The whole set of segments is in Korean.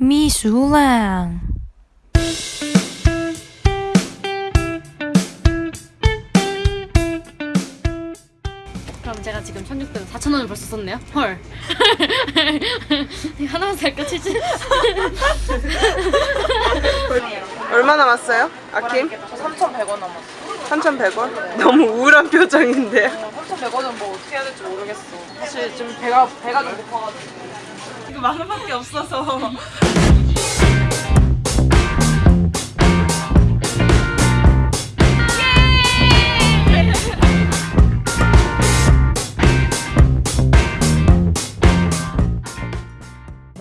미술랑 그럼 제가 지금 1600원 4,000원을 벌써 썼네요? 헐 하나만 살까 치즈? 얼마 남았어요? 아킴? 3,100원 남았어. 3,100원? 너무 우울한 표정인데 3,100원은 뭐 어떻게 해야 될지 모르겠어. 사실 좀 배가 배가 좀 고파가지고. 만 원밖에 없어서.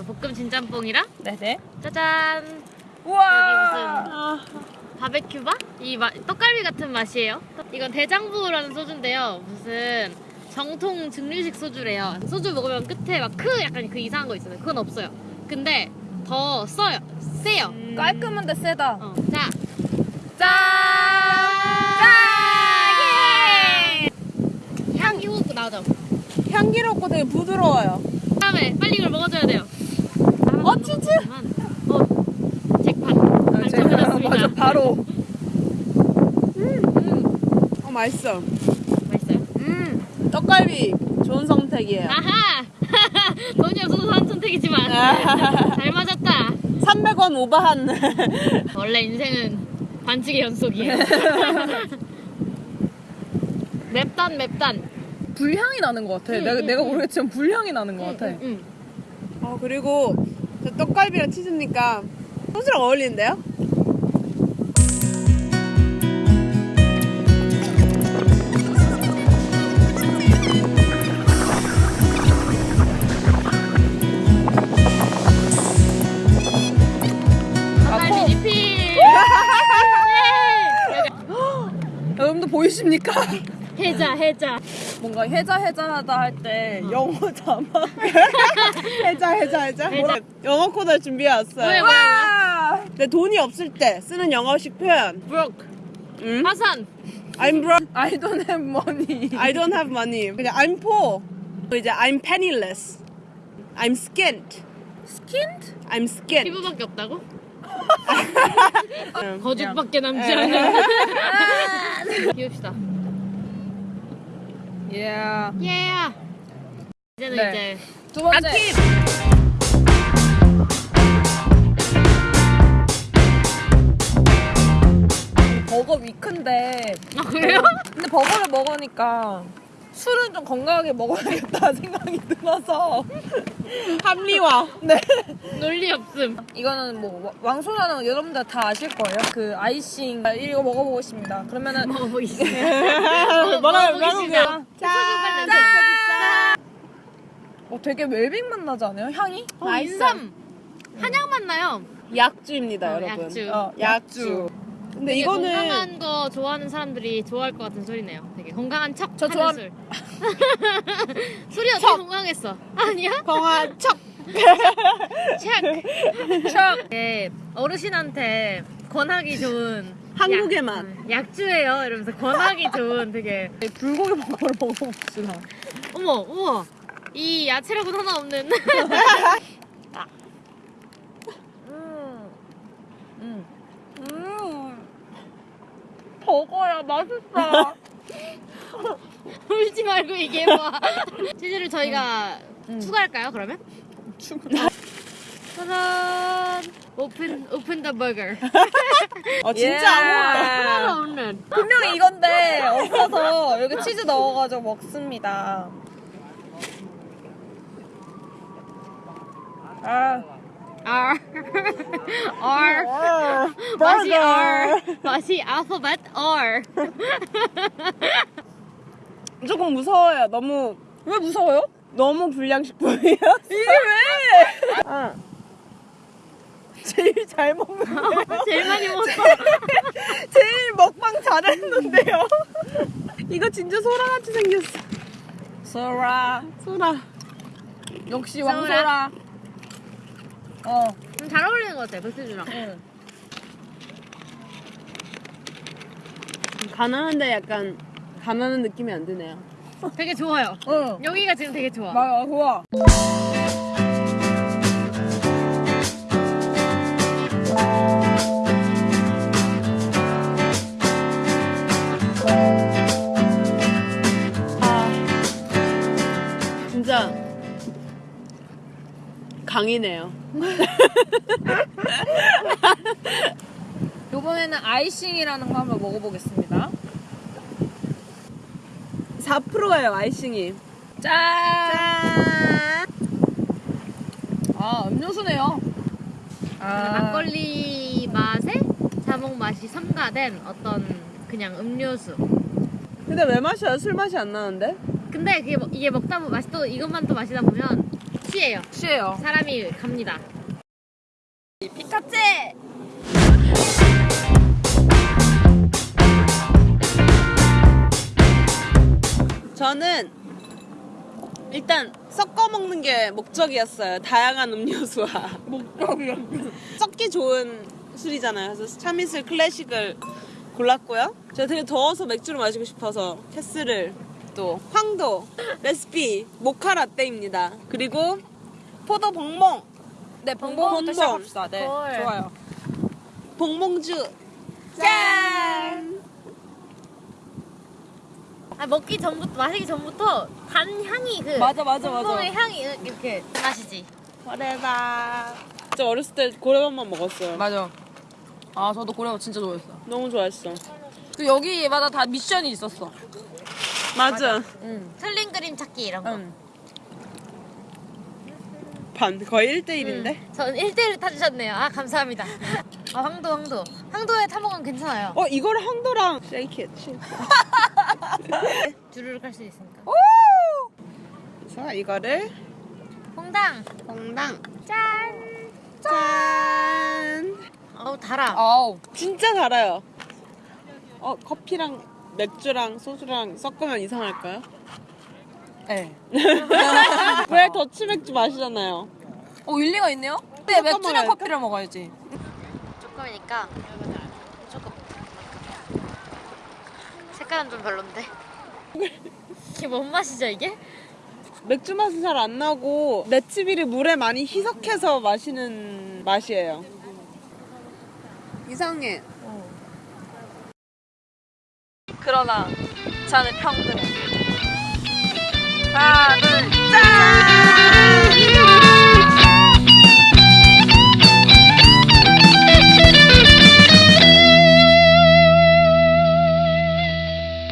볶음 진짬뽕이랑 네네. 짜잔 우와. 바베큐바? 이 마, 떡갈비 같은 맛이에요. 이건 대장부라는 소주인데요. 무슨 정통 증류식 소주래요. 소주 먹으면 끝에 막 크 약간 그 이상한 거 있잖아요. 그건 없어요. 근데 더 써요. 세요. 깔끔한데 세다. 어. 자, 짠. 짠! 향이 후고 나오죠. 향기롭고 되게 부드러워요. 다음에 빨리 이걸 먹어줘야 돼요. 어, 치즈! 어, 잭팟. 당첨되었습니다. 맞아 바로. 어 맛있어. 맛있어요. 음 떡갈비 좋은 선택이에요. 아하! 돈이 없어서 산 선택이지만 잘 맞았다. 300원 오버한. 원래 인생은 반칙의 연속이에요. 맵단 맵단. 불향이 나는 것 같아. 응, 내가, 응, 내가 응. 모르겠지만 불향이 나는 것 같아. 응, 응. 어 그리고 저 떡갈비랑 치즈니까 소스랑 어울리는데요? 보이십니까? 해자 해자. 뭔가 해자 해자하다 할 때 영어 자막. 해자 해자 해자 뭐라 영어 코드 준비해 왔어요 뭐야 뭐야. 근데 돈이 없을 때 쓰는 영어식 표현 브로크. 응? 파산. I'm broke I don't have money. I don't have money 그냥 I'm poor 이제 I'm penniless I'm skint Skinned? I'm skint 피부밖에 없다고? 응. 거죽밖에 남지 않은. 비웁시다. Yeah. 예. 이제는 네. 이제 두 번째. 아킴 버거 위크인데. 아 그래요? 근데 버거를 먹으니까 술은 좀 건강하게 먹어야겠다 생각이 들어서. 합리화 네. 논리 없음. 이거는 뭐 왕소라는 여러분들 다 아실 거예요. 그 아이싱 이거 먹어보고 싶습니다. 그러면은 먹어보겠습니다. 먹어보겠습니다. 짠 어, 되게 웰빙 맛 나지 않아요? 향이? 어, 인삼. 한약 맛 나요. 약주입니다 어, 여러분 약주. 어, 약주 근데 이거는 건강한 거 좋아하는 사람들이 좋아할 것 같은 소리네요. 건강한 척 저 하는 좋아- 술. 술이 어떻게 건강했어? 아니야? 건강한 척 책. 척. 네, 어르신한테 권하기 좋은 한국의 약- 맛. 응, 약주예요. 이러면서 권하기 좋은 되게 불고기 버거를 먹어봅시다. 어머 우와 이 야채라고는 하나 없는 음. 음. 버거야, 맛있어. 울지 말고 이게 뭐 치즈를 저희가 추가할까요 그러면? 추가. 짜잔! open open the burger. Oh yeah. 진짜 아무것도 하나도 없는 분명히 이건데 없어서 여기 치즈 넣어가지고 먹습니다. 아, R. R. 맛이 R 맛이 알파벳 R 조금 무서워요 너무 왜 무서워요? 너무 불량식품이에요 이게 왜? 아. 제일 잘 먹는데요. 제일 많이 먹었어 제일 먹방 잘했는데요 이거 진짜 소라같이 생겼어 소라, 소라 역시 소라. 왕소라. 어, 음, 잘 어울리는 것 같아 백수주랑 응. 가난한데 약간 가난한 느낌이 안 드네요. 되게 좋아요. 응. 여기가 지금 되게 좋아. 맞아, 좋아. 아. 진짜 강이네요. 요번에는 아이싱이라는 거 한번 먹어보겠습니다. 4%예요 아이싱이. 짠! 아, 음료수네요. 아, 막걸리 맛에 자몽 맛이 첨가된 어떤 그냥 음료수. 근데 왜 마셔요? 술 맛이 안 나는데? 근데 그게 먹- 이게 먹다 보면 맛이 또 이것만 또 마시다 보면 취해요. 취해요. 사람이 갑니다. 피카체! 저는 일단 섞어 먹는 게 목적이었어요. 다양한 음료수와 목적이요. 섞기 좋은 술이잖아요. 그래서 참이슬 클래식을 골랐고요. 제가 되게 더워서 맥주를 마시고 싶어서 캐스를 또 황도 레시피 모카 라떼입니다. 그리고 포도 봉몽 네, 봉봉부터 봉봉. 시작합시다. 네, 헐. 좋아요. 봉몽주 짠. 아, 먹기 전부터 마시기 전부터 단 향이 그 맞아, 맞아, 맞아. 의 향이 이렇게 나시지. 고래밥. 저 어렸을 때 고래밥만 먹었어요. 맞아. 아, 저도 고래밥 진짜 좋아했어. 너무 좋아했어. 그 여기마다 다 미션이 있었어. 맞아. 응. 틀린 그림 찾기 이런 거. 응. 반 거의 1대1인데? 음, 전 1대1을 타주셨네요. 아 감사합니다. 아 황도 황도. 황도에 타먹으면 괜찮아요. 어 이거를 황도랑 shaky 주르륵 할 수 있으니까. 자 이거를 홍당. 홍당 짠. 짠 어우 달아. 아우. 진짜 달아요 어 커피랑 맥주랑 소주랑 섞으면 이상할까요? 네. 왜 더치 맥주 마시잖아요 어, 일리가 있네요? 근데 맥주랑. 커피를 먹어야지. 조금이니까 약간 좀 별론데? 이게 뭔 맛이죠 이게? 맥주 맛은 잘 안 나고 맷집이를 물에 많이 희석해서 마시는 맛이에요. 이상해. 어. 그러나 저는 평등. 하나 둘짠